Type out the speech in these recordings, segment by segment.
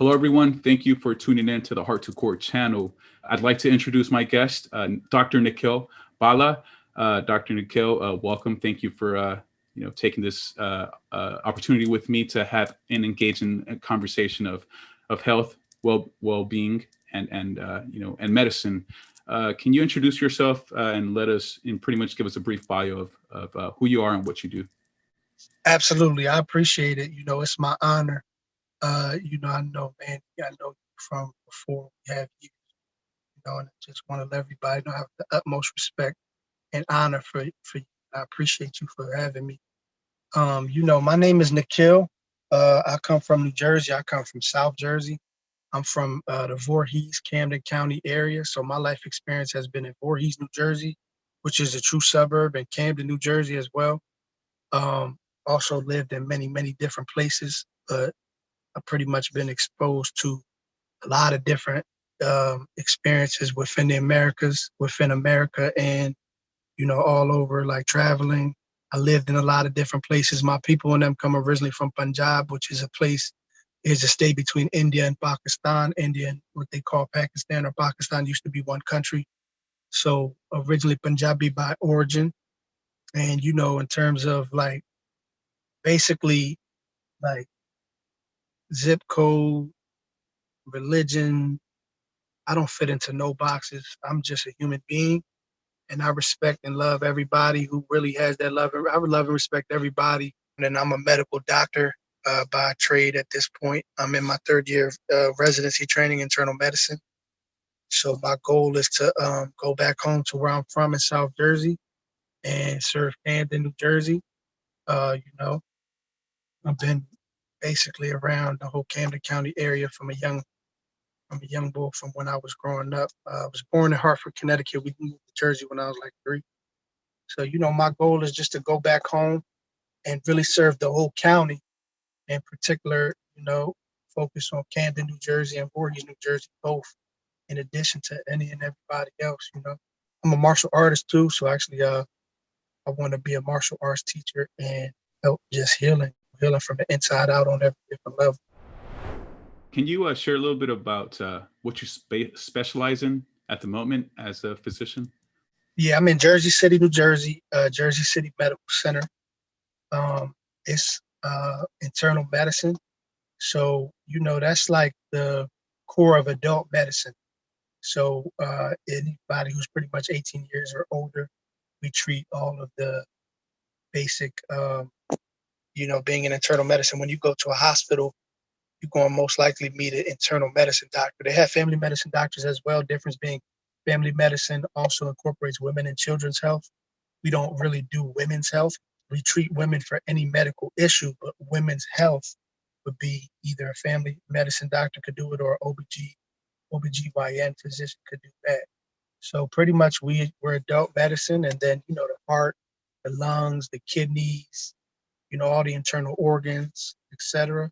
Hello, everyone. Thank you for tuning in to the Heart to Core channel. I'd like to introduce my guest, uh, Dr. Nikhil Bala. Uh, Dr. Nikhil, uh, welcome. Thank you for uh, you know taking this uh, uh, opportunity with me to have an engaging conversation of of health, well well-being, and and you know and medicine. can you introduce yourself and let us and pretty much give us a brief bio of, of who you are and what you do? Absolutely, I appreciate it. You know, it's my honor. You know, I know, man, I know you from before we have you. You know, and I just want to let everybody know I have the utmost respect and honor for for you. I appreciate you for having me. Um, you know, my name is Nikhil. Uh, I come from New Jersey. I come from South Jersey. I'm from uh, the Voorhees, Camden County area. So my life experience has been in Voorhees, New Jersey, which is a true suburb, and Camden, New Jersey as well. Um, also lived in many, many different places, but I've pretty much been exposed to a lot of different um, experiences within the Americas, within America, and you know, all over, like traveling. I lived in a lot of different places. My people and them come originally from Punjab, which is a place, is a state between India and Pakistan. India and what they call Pakistan or Pakistan used to be one country. So originally Punjabi by origin. And, you know, in terms of like, basically like zip code, religion, I don't fit into no boxes. I'm just a human being and I respect and love everybody who really has that love. I would love and respect everybody. And I'm a medical doctor uh, by trade at this point. I'm in my third year of uh, residency training internal medicine. So my goal is to um, go back home to where I'm from in South Jersey and serve Camden, New Jersey. Uh, you know, I've been basically around the whole Camden County area from a young I'm a young boy from when I was growing up. Uh, I was born in Hartford, Connecticut. We moved to Jersey when I was like three. So, you know, my goal is just to go back home and really serve the whole county, in particular, you know, focus on Camden, New Jersey and Voorhees, New Jersey, both, in addition to any and everybody else, you know. I'm a martial artist too, so actually uh I want to be a martial arts teacher and help just healing, healing from the inside out on every different level. Can you uh, share a little bit about uh, what you spe specialize in at the moment as a physician? Yeah, I'm in Jersey City, New Jersey, uh, Jersey City Medical Center. Um, it's uh, internal medicine. So, you know, that's like the core of adult medicine. So uh, anybody who's pretty much 18 years or older, we treat all of the basic, um, you know, being in internal medicine. When you go to a hospital, you're going to most likely meet an internal medicine doctor. They have family medicine doctors as well. Difference being family medicine also incorporates women and children's health. We don't really do women's health. We treat women for any medical issue, but women's health would be either a family medicine doctor could do it or OBG, OBGYN physician could do that. So pretty much we, we're adult medicine and then, you know, the heart, the lungs, the kidneys, you know, all the internal organs, etc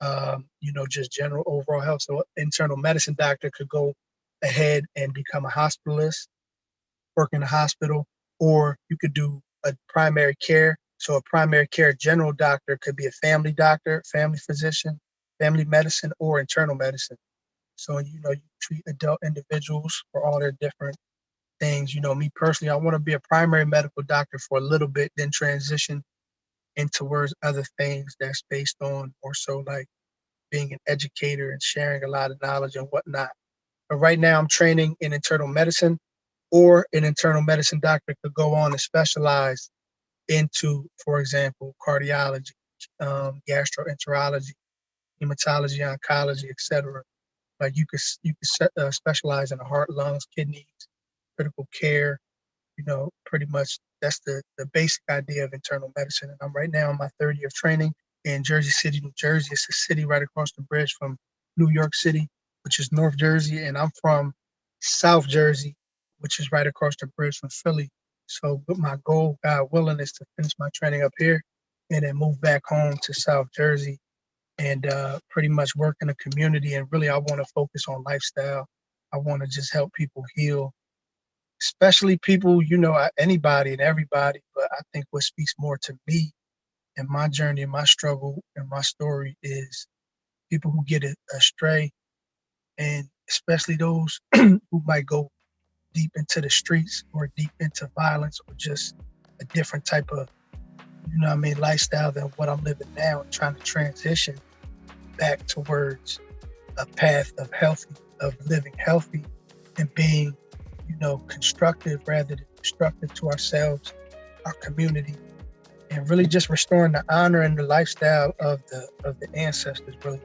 um, you know, just general overall health. So internal medicine doctor could go ahead and become a hospitalist, work in a hospital, or you could do a primary care. So a primary care general doctor could be a family doctor, family physician, family medicine, or internal medicine. So, you know, you treat adult individuals for all their different things. You know, me personally, I want to be a primary medical doctor for a little bit, then transition and towards other things that's based on more so like being an educator and sharing a lot of knowledge and whatnot. But right now I'm training in internal medicine or an internal medicine doctor could go on and specialize into, for example, cardiology, um, gastroenterology, hematology, oncology, etc. Like you could you could uh, specialize in the heart, lungs, kidneys, critical care, you know, pretty much that's the, the basic idea of internal medicine. And I'm right now in my third year of training in Jersey City, New Jersey. It's a city right across the bridge from New York City, which is North Jersey. And I'm from South Jersey, which is right across the bridge from Philly. So but my goal, God willing, is to finish my training up here and then move back home to South Jersey and uh, pretty much work in the community. And really, I want to focus on lifestyle. I want to just help people heal especially people, you know, anybody and everybody. But I think what speaks more to me and my journey and my struggle and my story is people who get astray, and especially those who might go deep into the streets or deep into violence or just a different type of, you know I mean, lifestyle than what I'm living now and trying to transition back towards a path of healthy, of living healthy and being, you know, constructive rather than destructive to ourselves, our community, and really just restoring the honor and the lifestyle of the of the ancestors. Really,